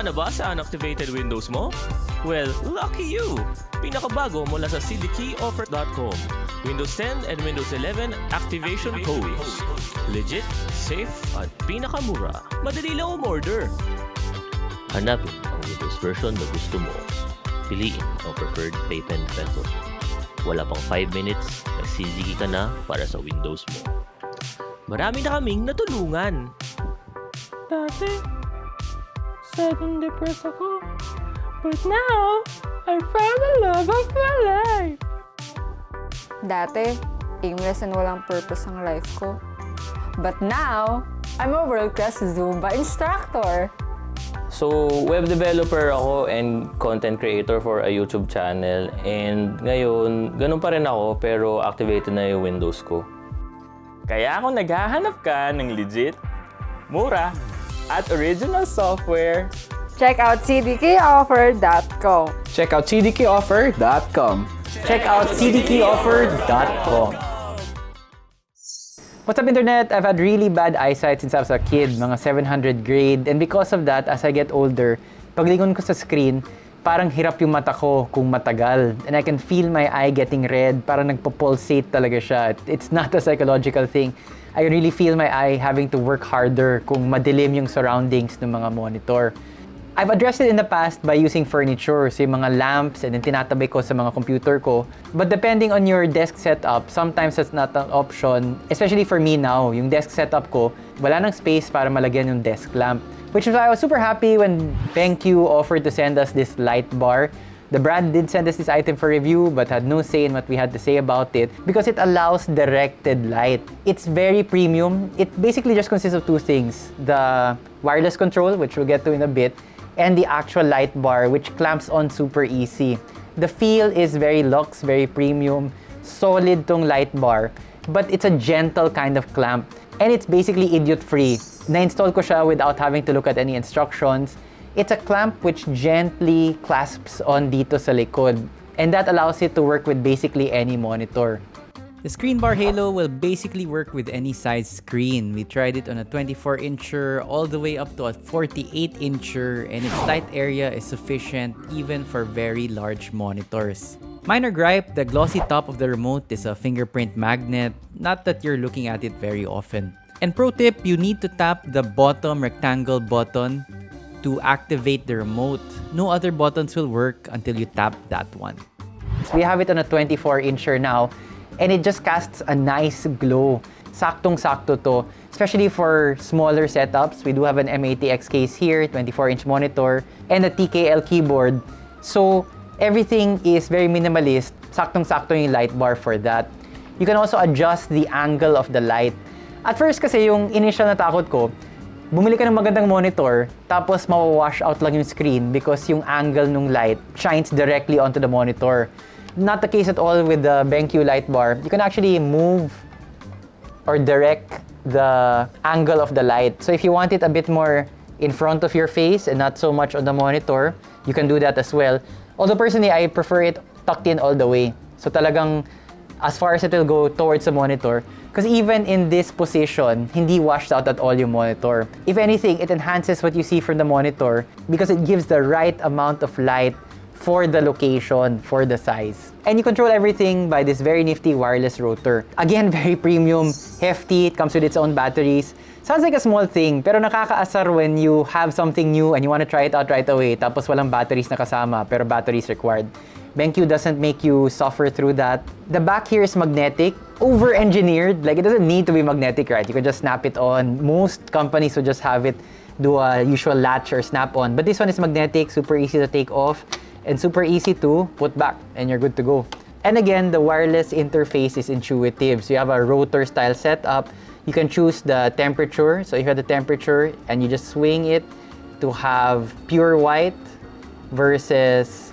ka na ba sa unactivated Windows mo? Well, lucky you! Pinakabago mula sa cdkeyoffer.com. Windows 10 and Windows 11 activation codes. Legit, safe, at pinakamura. Madali lang umorder. Hanapin ang Windows version na gusto mo. Piliin ang preferred payment method. Wala pang 5 minutes, nagsisigi ka na para sa Windows mo. Marami na kaming natulungan. Dati, sad and depressed ako. But now, I found the love of my life. Dati, aimless and walang purpose ang life ko. But now, I'm a world-class Zumba instructor. So, web developer ako and content creator for a YouTube channel. And ngayon, ganun pa rin ako pero activated na yung Windows ko. Kaya kung naghahanap ka ng legit, mura, at original software, Check out cdkoffer.com. Check out cdkoffer.com. Check out cdkeyoffer.com. What's up, Internet? I've had really bad eyesight since I was a kid, mga 700 grade. And because of that, as I get older, paglingon ko sa screen, parang hirap yung mata ko kung matagal. And I can feel my eye getting red, parang nagpo-pulsate talaga siya. It's not a psychological thing. I really feel my eye having to work harder kung madilim yung surroundings ng mga monitor. I've addressed it in the past by using furniture, so yung mga lamps and then tinatabay ko sa mga computer ko. But depending on your desk setup, sometimes that's not an option. Especially for me now, yung desk setup ko, wala nang space para malagyan yung desk lamp. Which is why I was super happy when BenQ offered to send us this light bar. The brand did send us this item for review but had no say in what we had to say about it because it allows directed light. It's very premium. It basically just consists of two things. The wireless control, which we'll get to in a bit, and the actual light bar, which clamps on super easy. The feel is very luxe, very premium, solid tong light bar, but it's a gentle kind of clamp. And it's basically idiot-free. Na-install ko siya without having to look at any instructions. It's a clamp which gently clasps on dito sa likod. And that allows it to work with basically any monitor. The Screen Bar Halo will basically work with any size screen. We tried it on a 24-incher all the way up to a 48-incher and its light area is sufficient even for very large monitors. Minor gripe, the glossy top of the remote is a fingerprint magnet, not that you're looking at it very often. And pro tip, you need to tap the bottom rectangle button to activate the remote. No other buttons will work until you tap that one. We have it on a 24-incher now, and it just casts a nice glow. Saktong-sakto to, especially for smaller setups. We do have an M80X case here, 24-inch monitor, and a TKL keyboard. So everything is very minimalist. Saktong-sakto yung light bar for that. You can also adjust the angle of the light. At first kasi yung initial na takot ko, bumili ka ng magandang monitor, tapos mawawash out lang yung screen because yung angle ng light shines directly onto the monitor. Not the case at all with the BenQ light bar. You can actually move or direct the angle of the light. So if you want it a bit more in front of your face and not so much on the monitor, you can do that as well. Although personally, I prefer it tucked in all the way. So talagang as far as it will go towards the monitor. Because even in this position, hindi washed out at all yung monitor. If anything, it enhances what you see from the monitor because it gives the right amount of light for the location, for the size. And you control everything by this very nifty wireless rotor. Again, very premium, hefty, it comes with its own batteries. Sounds like a small thing, pero nakakaasar when you have something new and you want to try it out right away, tapos walang batteries na kasama, pero batteries required. BenQ doesn't make you suffer through that. The back here is magnetic, over-engineered. Like, it doesn't need to be magnetic, right? You can just snap it on. Most companies would just have it do a usual latch or snap on. But this one is magnetic, super easy to take off, and super easy to put back, and you're good to go. And again, the wireless interface is intuitive. So you have a rotor style setup. You can choose the temperature. So if you have the temperature and you just swing it to have pure white versus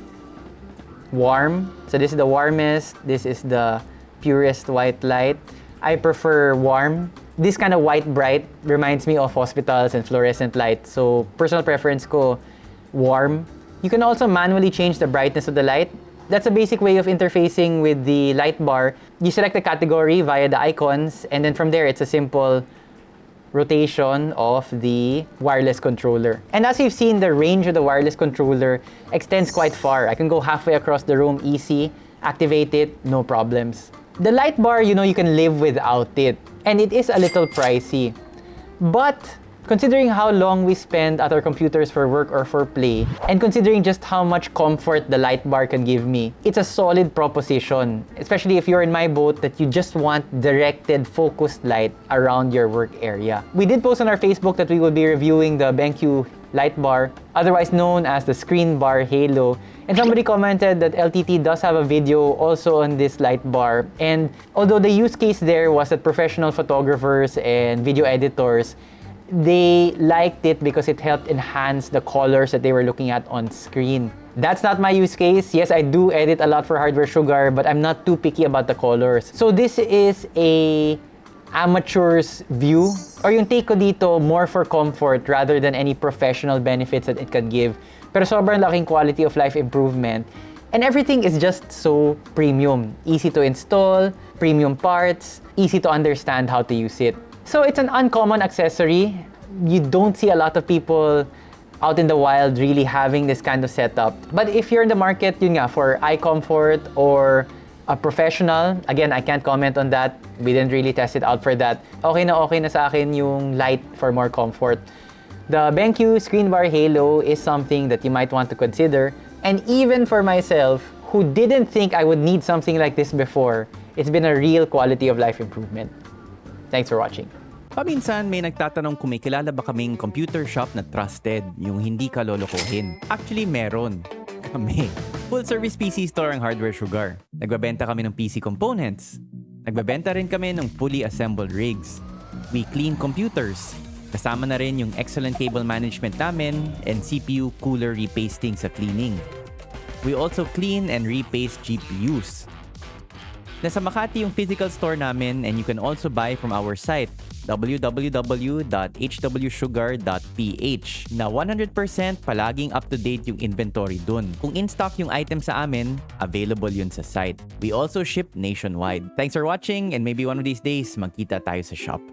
warm. So this is the warmest, this is the purest white light. I prefer warm. This kind of white bright reminds me of hospitals and fluorescent light. So personal preference ko, warm. You can also manually change the brightness of the light. That's a basic way of interfacing with the light bar. You select the category via the icons, and then from there, it's a simple rotation of the wireless controller. And as you've seen, the range of the wireless controller extends quite far. I can go halfway across the room easy, activate it, no problems. The light bar, you know, you can live without it. And it is a little pricey. But considering how long we spend at our computers for work or for play, and considering just how much comfort the light bar can give me, it's a solid proposition. Especially if you're in my boat that you just want directed, focused light around your work area. We did post on our Facebook that we will be reviewing the BenQ light bar, otherwise known as the screen bar halo. And somebody commented that LTT does have a video also on this light bar. And although the use case there was that professional photographers and video editors, they liked it because it helped enhance the colors that they were looking at on screen. That's not my use case. Yes, I do edit a lot for Hardware Sugar, but I'm not too picky about the colors. So this is a amateur's view or yung take ko dito more for comfort rather than any professional benefits that it can give. Pero sobrang laking quality of life improvement. And everything is just so premium. Easy to install, premium parts, easy to understand how to use it. So it's an uncommon accessory. You don't see a lot of people out in the wild really having this kind of setup. But if you're in the market, yun nga, for eye comfort or a professional, again, I can't comment on that. We didn't really test it out for that. Okay na okay na sa akin yung light for more comfort. The BenQ Screen Bar Halo is something that you might want to consider. And even for myself, who didn't think I would need something like this before, it's been a real quality of life improvement. Thanks for watching. Paminsan may nagtatanong kung may kilala ba kaming computer shop na trusted, yung hindi ka lolokohin. Actually, meron. Kami. Full service PC store ang Hardware Sugar. Nagbabenta kami ng PC components. Nagbabenta rin kami ng fully assembled rigs. We clean computers. Kasama na rin yung excellent cable management namin and CPU cooler repasting sa cleaning. We also clean and repaste GPUs. Nasa Makati yung physical store namin and you can also buy from our site www.hwsugar.ph na 100% palaging up-to-date yung inventory dun. Kung in-stock yung item sa amin, available yun sa site. We also ship nationwide. Thanks for watching and maybe one of these days magkita tayo sa shop.